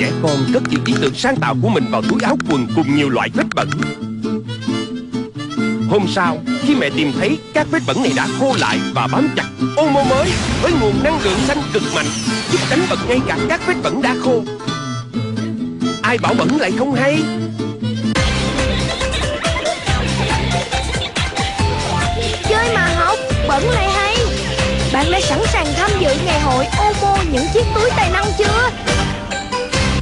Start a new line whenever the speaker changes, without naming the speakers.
Trẻ con cất những ý tưởng sáng tạo của mình vào túi áo quần cùng nhiều loại vết bẩn. Hôm sau, khi mẹ tìm thấy các vết bẩn này đã khô lại và bám chặt Omo mới với nguồn năng lượng xanh cực mạnh Giúp đánh bật ngay cả các vết bẩn đã khô. Ai bảo bẩn lại không hay?
Chơi mà học, bẩn lại hay. Bạn đã sẵn sàng tham dự ngày hội Omo những chiếc túi?